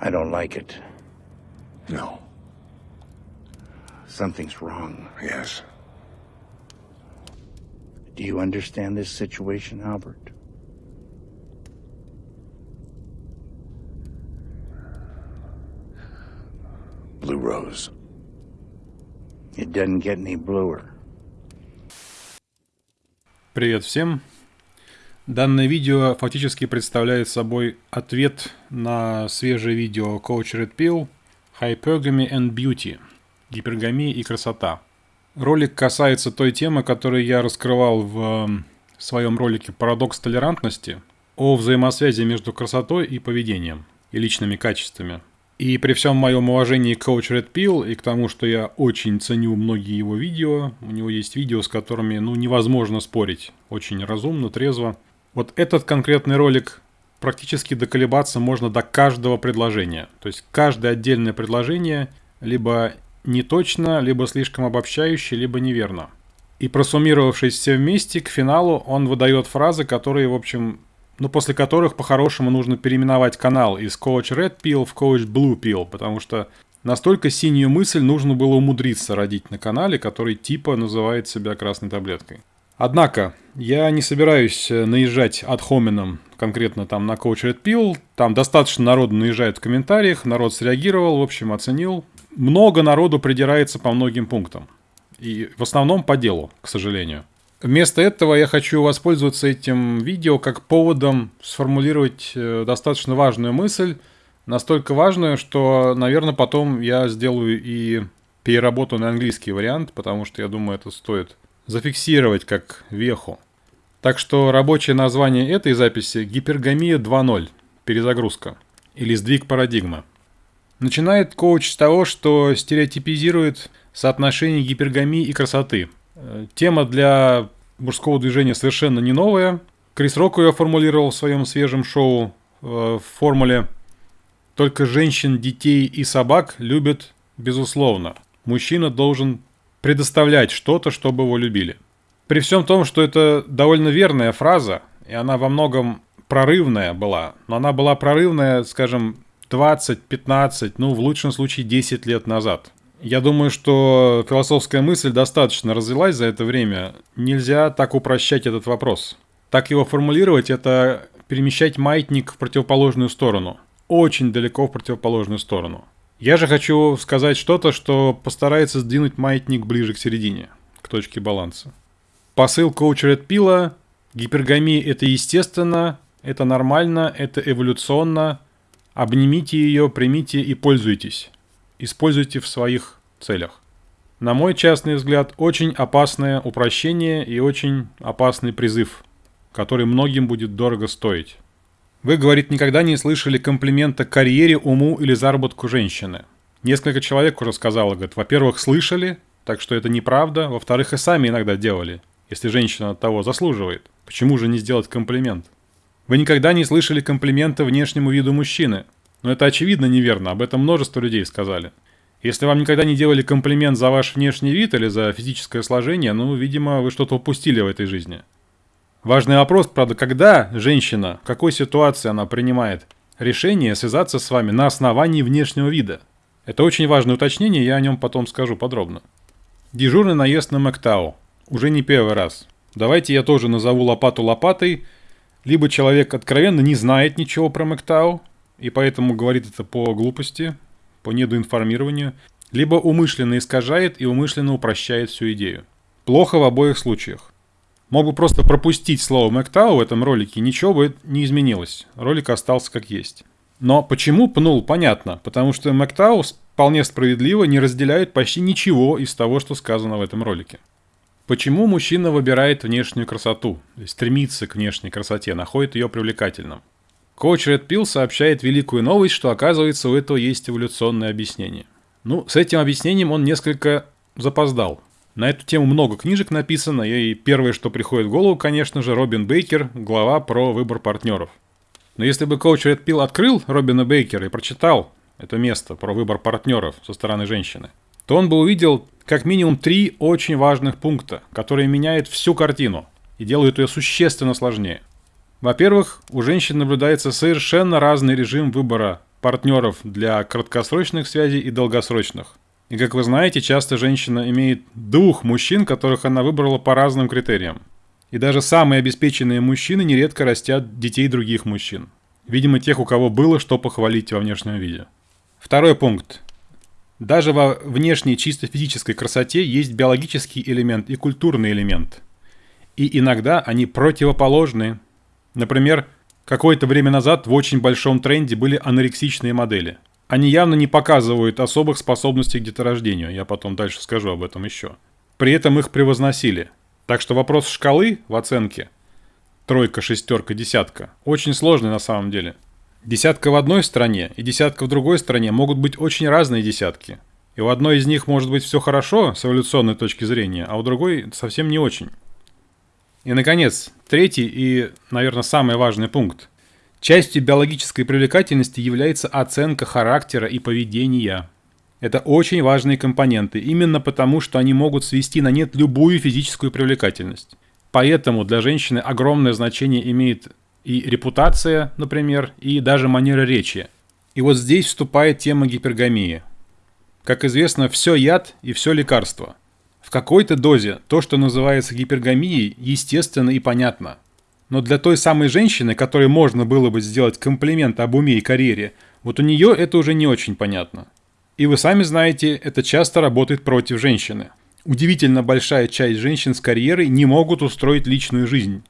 I don't like it. No. Something's wrong. Yes. Do you understand this situation, Albert? Blue Rose. It doesn't get any bluer. Привет всем! Данное видео фактически представляет собой ответ на свежее видео Coach Red Pill Hypergamy and Beauty – гипергамия и красота. Ролик касается той темы, которую я раскрывал в своем ролике «Парадокс толерантности» о взаимосвязи между красотой и поведением и личными качествами – и при всем моем уважении к Coach Red Pill и к тому, что я очень ценю многие его видео, у него есть видео, с которыми ну, невозможно спорить. Очень разумно, трезво. Вот этот конкретный ролик практически доколебаться можно до каждого предложения. То есть каждое отдельное предложение либо не точно, либо слишком обобщающее, либо неверно. И просуммировавшись все вместе, к финалу он выдает фразы, которые, в общем, ну, после которых по-хорошему нужно переименовать канал из Coach Red Pill в Coach Blue Pill, потому что настолько синюю мысль нужно было умудриться родить на канале, который типа называет себя красной таблеткой. Однако, я не собираюсь э, наезжать от хомином конкретно там на Coach Red Pill. Там достаточно народу наезжает в комментариях, народ среагировал, в общем, оценил. Много народу придирается по многим пунктам. И в основном по делу, к сожалению. Вместо этого я хочу воспользоваться этим видео как поводом сформулировать э, достаточно важную мысль, настолько важную, что, наверное, потом я сделаю и переработаю на английский вариант, потому что я думаю, это стоит зафиксировать как веху. Так что рабочее название этой записи – гипергамия 2.0, перезагрузка, или сдвиг парадигмы. Начинает коуч с того, что стереотипизирует соотношение гипергамии и красоты – Э, тема для мужского движения совершенно не новая. Крис Рок ее формулировал в своем свежем шоу э, в формуле «Только женщин, детей и собак любят безусловно. Мужчина должен предоставлять что-то, чтобы его любили». При всем том, что это довольно верная фраза, и она во многом прорывная была, но она была прорывная, скажем, 20, 15, ну, в лучшем случае 10 лет назад – я думаю, что философская мысль достаточно развилась за это время. Нельзя так упрощать этот вопрос. Так его формулировать – это перемещать маятник в противоположную сторону. Очень далеко в противоположную сторону. Я же хочу сказать что-то, что постарается сдвинуть маятник ближе к середине, к точке баланса. Посыл коуча Ред Пила – гипергамия – это естественно, это нормально, это эволюционно. Обнимите ее, примите и пользуйтесь используйте в своих целях. На мой частный взгляд, очень опасное упрощение и очень опасный призыв, который многим будет дорого стоить. Вы, говорит, никогда не слышали комплимента карьере, уму или заработку женщины. Несколько человек уже сказало, говорит, во-первых, слышали, так что это неправда, во-вторых, и сами иногда делали, если женщина того заслуживает. Почему же не сделать комплимент? Вы никогда не слышали комплимента внешнему виду мужчины, но это очевидно неверно, об этом множество людей сказали. Если вам никогда не делали комплимент за ваш внешний вид или за физическое сложение, ну, видимо, вы что-то упустили в этой жизни. Важный вопрос, правда, когда женщина, в какой ситуации она принимает решение связаться с вами на основании внешнего вида? Это очень важное уточнение, я о нем потом скажу подробно. Дежурный наезд на Мэктау. Уже не первый раз. Давайте я тоже назову лопату лопатой. Либо человек откровенно не знает ничего про Мэктау, и поэтому говорит это по глупости, по недоинформированию, либо умышленно искажает и умышленно упрощает всю идею. Плохо в обоих случаях. Мог бы просто пропустить слово Мэктау в этом ролике, ничего бы не изменилось. Ролик остался как есть. Но почему пнул, понятно. Потому что Мэктау вполне справедливо не разделяет почти ничего из того, что сказано в этом ролике. Почему мужчина выбирает внешнюю красоту, стремится к внешней красоте, находит ее привлекательным? Коуч Ред Пил сообщает великую новость, что оказывается у этого есть эволюционное объяснение. Ну, с этим объяснением он несколько запоздал. На эту тему много книжек написано, и первое, что приходит в голову, конечно же, Робин Бейкер, глава про выбор партнеров. Но если бы коуч Ред Пил открыл Робина Бейкера и прочитал это место про выбор партнеров со стороны женщины, то он бы увидел как минимум три очень важных пункта, которые меняют всю картину и делают ее существенно сложнее. Во-первых, у женщин наблюдается совершенно разный режим выбора партнеров для краткосрочных связей и долгосрочных. И как вы знаете, часто женщина имеет двух мужчин, которых она выбрала по разным критериям. И даже самые обеспеченные мужчины нередко растят детей других мужчин. Видимо, тех, у кого было что похвалить во внешнем виде. Второй пункт. Даже во внешней чисто физической красоте есть биологический элемент и культурный элемент. И иногда они противоположны. Например, какое-то время назад в очень большом тренде были анорексичные модели. Они явно не показывают особых способностей к деторождению, я потом дальше скажу об этом еще. При этом их превозносили. Так что вопрос шкалы в оценке тройка, шестерка, десятка очень сложный на самом деле. Десятка в одной стране и десятка в другой стране могут быть очень разные десятки. И у одной из них может быть все хорошо с эволюционной точки зрения, а у другой совсем не очень. И, наконец, третий и, наверное, самый важный пункт. Частью биологической привлекательности является оценка характера и поведения. Это очень важные компоненты, именно потому, что они могут свести на нет любую физическую привлекательность. Поэтому для женщины огромное значение имеет и репутация, например, и даже манера речи. И вот здесь вступает тема гипергамии. Как известно, все яд и все лекарство. В какой-то дозе то, что называется гипергамией, естественно и понятно. Но для той самой женщины, которой можно было бы сделать комплимент об уме и карьере, вот у нее это уже не очень понятно. И вы сами знаете, это часто работает против женщины. Удивительно большая часть женщин с карьерой не могут устроить личную жизнь.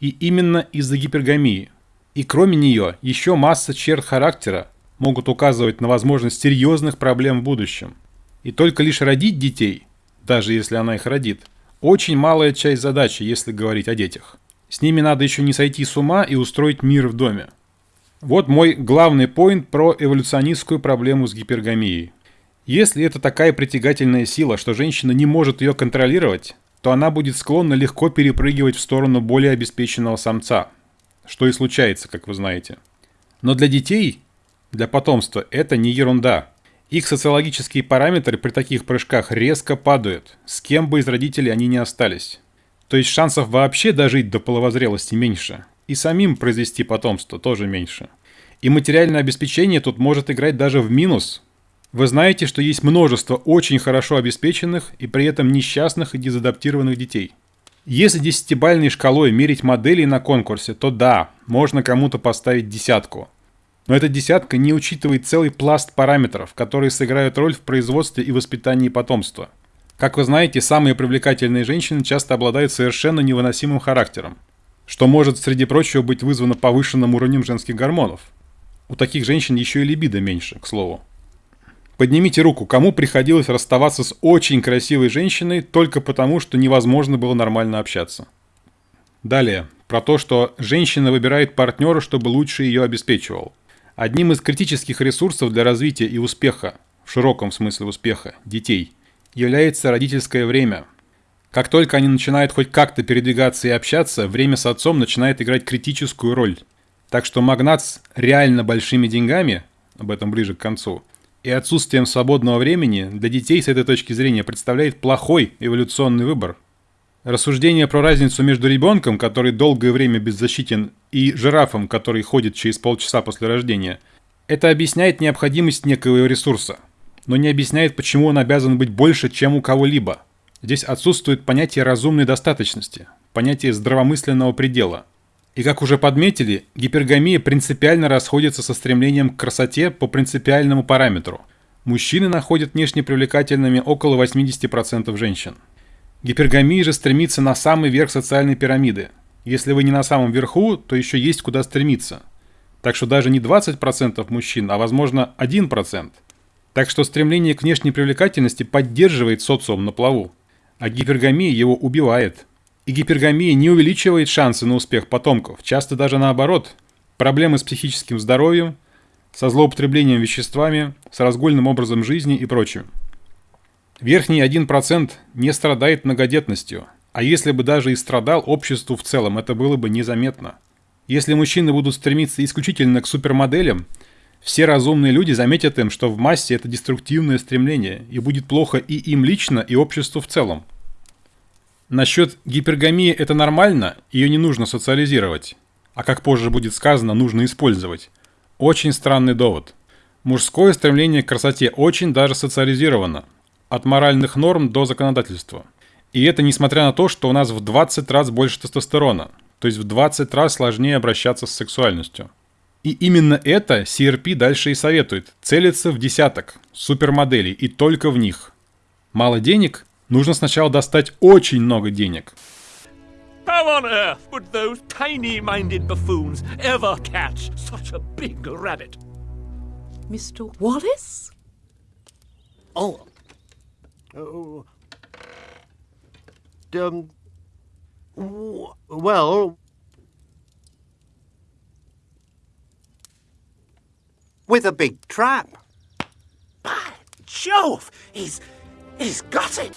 И именно из-за гипергамии. И кроме нее, еще масса черт характера могут указывать на возможность серьезных проблем в будущем. И только лишь родить детей, даже если она их родит, очень малая часть задачи, если говорить о детях. С ними надо еще не сойти с ума и устроить мир в доме. Вот мой главный поинт про эволюционистскую проблему с гипергамией. Если это такая притягательная сила, что женщина не может ее контролировать, то она будет склонна легко перепрыгивать в сторону более обеспеченного самца, что и случается, как вы знаете. Но для детей, для потомства, это не ерунда. Их социологические параметры при таких прыжках резко падают, с кем бы из родителей они не остались. То есть шансов вообще дожить до половозрелости меньше. И самим произвести потомство тоже меньше. И материальное обеспечение тут может играть даже в минус, вы знаете, что есть множество очень хорошо обеспеченных и при этом несчастных и дезадаптированных детей. Если десятибальной шкалой мерить модели на конкурсе, то да, можно кому-то поставить десятку. Но эта десятка не учитывает целый пласт параметров, которые сыграют роль в производстве и воспитании потомства. Как вы знаете, самые привлекательные женщины часто обладают совершенно невыносимым характером, что может, среди прочего, быть вызвано повышенным уровнем женских гормонов. У таких женщин еще и либидо меньше, к слову. Поднимите руку, кому приходилось расставаться с очень красивой женщиной только потому, что невозможно было нормально общаться. Далее, про то, что женщина выбирает партнера, чтобы лучше ее обеспечивал. Одним из критических ресурсов для развития и успеха, в широком смысле успеха, детей, является родительское время. Как только они начинают хоть как-то передвигаться и общаться, время с отцом начинает играть критическую роль. Так что магнат с реально большими деньгами, об этом ближе к концу, и отсутствием свободного времени для детей с этой точки зрения представляет плохой эволюционный выбор. Рассуждение про разницу между ребенком, который долгое время беззащитен, и жирафом, который ходит через полчаса после рождения, это объясняет необходимость некого ресурса, но не объясняет, почему он обязан быть больше, чем у кого-либо. Здесь отсутствует понятие разумной достаточности, понятие здравомысленного предела – и как уже подметили, гипергамия принципиально расходится со стремлением к красоте по принципиальному параметру. Мужчины находят внешне привлекательными около 80% женщин. Гипергамия же стремится на самый верх социальной пирамиды. Если вы не на самом верху, то еще есть куда стремиться. Так что даже не 20% мужчин, а возможно 1%. Так что стремление к внешней привлекательности поддерживает социум на плаву, а гипергамия его убивает – и гипергамия не увеличивает шансы на успех потомков, часто даже наоборот. Проблемы с психическим здоровьем, со злоупотреблением веществами, с разгульным образом жизни и прочим. Верхний 1% не страдает многодетностью, а если бы даже и страдал обществу в целом, это было бы незаметно. Если мужчины будут стремиться исключительно к супермоделям, все разумные люди заметят им, что в массе это деструктивное стремление, и будет плохо и им лично, и обществу в целом. Насчет гипергамии это нормально, ее не нужно социализировать. А как позже будет сказано, нужно использовать. Очень странный довод. Мужское стремление к красоте очень даже социализировано. От моральных норм до законодательства. И это несмотря на то, что у нас в 20 раз больше тестостерона. То есть в 20 раз сложнее обращаться с сексуальностью. И именно это CRP дальше и советует. Целиться в десяток супермоделей и только в них. Мало денег? Нужно сначала достать очень много денег. How on earth would those tiny-minded buffoons ever catch such a big rabbit? Mr. Wallace? Oh. Oh. Um. Well. With a big trap. Jove! He's... he's got it!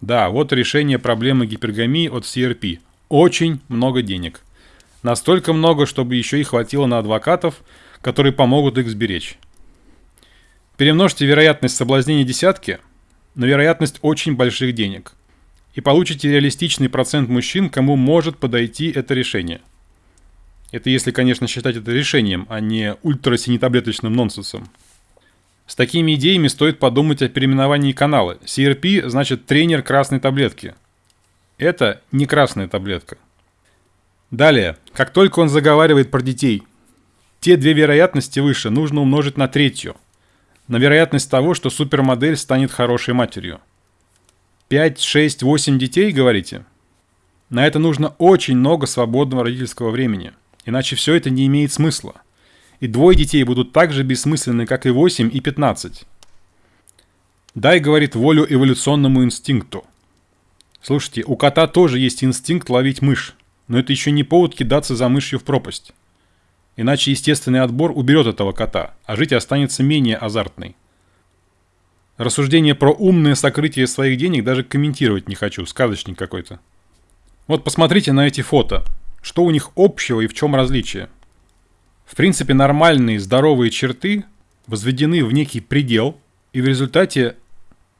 Да, вот решение проблемы гипергамии от CRP. Очень много денег. Настолько много, чтобы еще и хватило на адвокатов, которые помогут их сберечь. Перемножьте вероятность соблазнения десятки на вероятность очень больших денег. И получите реалистичный процент мужчин, кому может подойти это решение. Это если, конечно, считать это решением, а не ультрасинетаблеточным нонсенсом. С такими идеями стоит подумать о переименовании канала. CRP значит тренер красной таблетки. Это не красная таблетка. Далее, как только он заговаривает про детей, те две вероятности выше нужно умножить на третью. На вероятность того, что супермодель станет хорошей матерью. 5, 6, 8 детей, говорите? На это нужно очень много свободного родительского времени. Иначе все это не имеет смысла и двое детей будут так же бессмысленны, как и 8 и 15. Дай, говорит, волю эволюционному инстинкту. Слушайте, у кота тоже есть инстинкт ловить мышь, но это еще не повод кидаться за мышью в пропасть. Иначе естественный отбор уберет этого кота, а жить останется менее азартной. Рассуждение про умное сокрытие своих денег даже комментировать не хочу, сказочник какой-то. Вот посмотрите на эти фото. Что у них общего и в чем различие? В принципе, нормальные здоровые черты возведены в некий предел, и в результате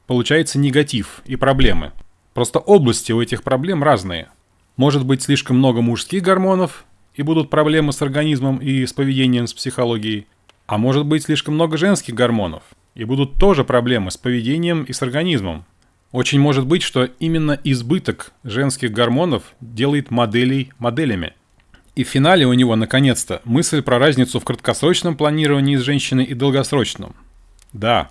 получается негатив и проблемы. Просто области у этих проблем разные. Может быть слишком много мужских гормонов, и будут проблемы с организмом и с поведением, с психологией. А может быть слишком много женских гормонов, и будут тоже проблемы с поведением и с организмом. Очень может быть, что именно избыток женских гормонов делает моделей моделями – и в финале у него, наконец-то, мысль про разницу в краткосрочном планировании с женщиной и долгосрочном. Да,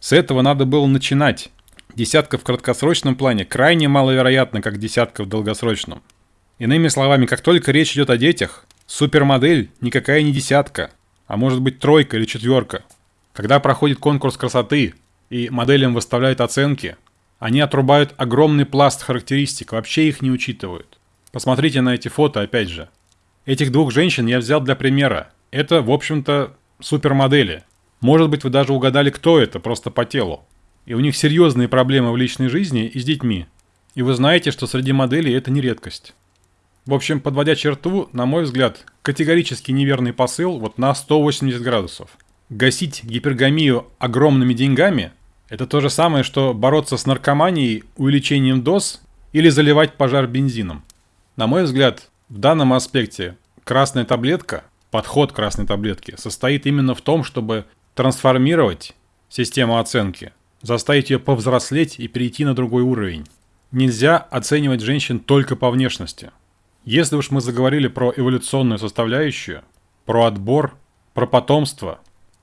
с этого надо было начинать. Десятка в краткосрочном плане крайне маловероятна, как десятка в долгосрочном. Иными словами, как только речь идет о детях, супермодель никакая не десятка, а может быть тройка или четверка. Когда проходит конкурс красоты и моделям выставляют оценки, они отрубают огромный пласт характеристик, вообще их не учитывают. Посмотрите на эти фото опять же. Этих двух женщин я взял для примера. Это, в общем-то, супермодели. Может быть, вы даже угадали, кто это, просто по телу. И у них серьезные проблемы в личной жизни и с детьми. И вы знаете, что среди моделей это не редкость. В общем, подводя черту, на мой взгляд, категорически неверный посыл вот на 180 градусов. Гасить гипергамию огромными деньгами – это то же самое, что бороться с наркоманией увеличением доз или заливать пожар бензином. На мой взгляд, в данном аспекте красная таблетка, подход красной таблетки, состоит именно в том, чтобы трансформировать систему оценки, заставить ее повзрослеть и перейти на другой уровень. Нельзя оценивать женщин только по внешности. Если уж мы заговорили про эволюционную составляющую, про отбор, про потомство,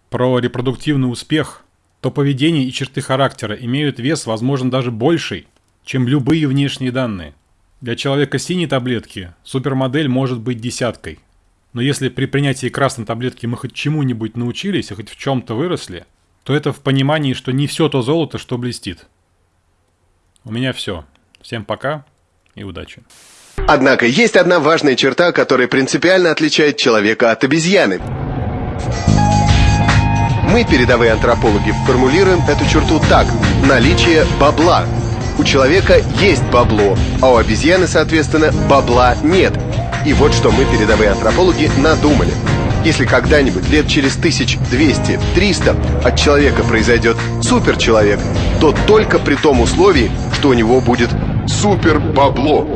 про репродуктивный успех, то поведение и черты характера имеют вес, возможно, даже больший, чем любые внешние данные. Для человека синей таблетки супермодель может быть десяткой. Но если при принятии красной таблетки мы хоть чему-нибудь научились хоть в чем-то выросли, то это в понимании, что не все то золото, что блестит. У меня все. Всем пока и удачи. Однако есть одна важная черта, которая принципиально отличает человека от обезьяны. Мы, передовые антропологи, формулируем эту черту так – наличие бабла – у человека есть бабло, а у обезьяны, соответственно, бабла нет. И вот что мы, передовые антропологи, надумали. Если когда-нибудь лет через 1200-300 от человека произойдет суперчеловек, то только при том условии, что у него будет супер бабло.